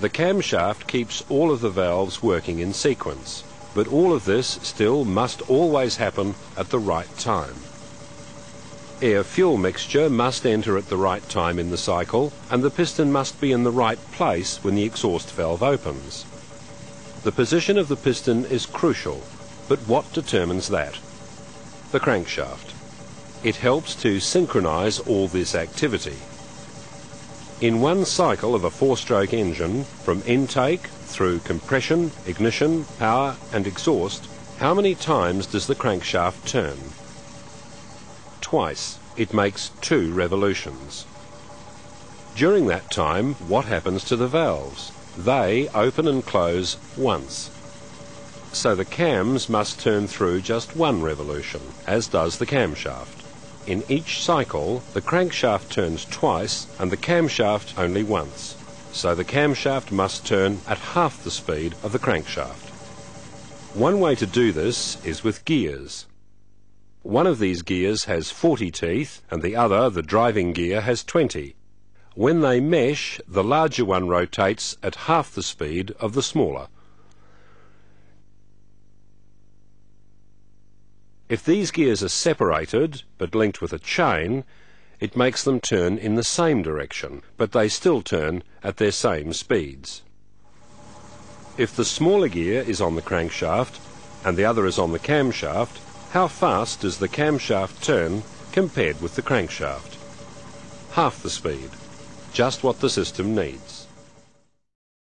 The camshaft keeps all of the valves working in sequence, but all of this still must always happen at the right time. Air-fuel mixture must enter at the right time in the cycle, and the piston must be in the right place when the exhaust valve opens. The position of the piston is crucial, but what determines that? The crankshaft. It helps to synchronize all this activity. In one cycle of a four-stroke engine, from intake through compression, ignition, power and exhaust, how many times does the crankshaft turn? Twice. It makes two revolutions. During that time, what happens to the valves? They open and close once. So the cams must turn through just one revolution, as does the camshaft. In each cycle, the crankshaft turns twice and the camshaft only once. So the camshaft must turn at half the speed of the crankshaft. One way to do this is with gears. One of these gears has 40 teeth and the other, the driving gear, has 20. When they mesh, the larger one rotates at half the speed of the smaller. If these gears are separated but linked with a chain, it makes them turn in the same direction, but they still turn at their same speeds. If the smaller gear is on the crankshaft and the other is on the camshaft, how fast does the camshaft turn compared with the crankshaft? Half the speed, just what the system needs.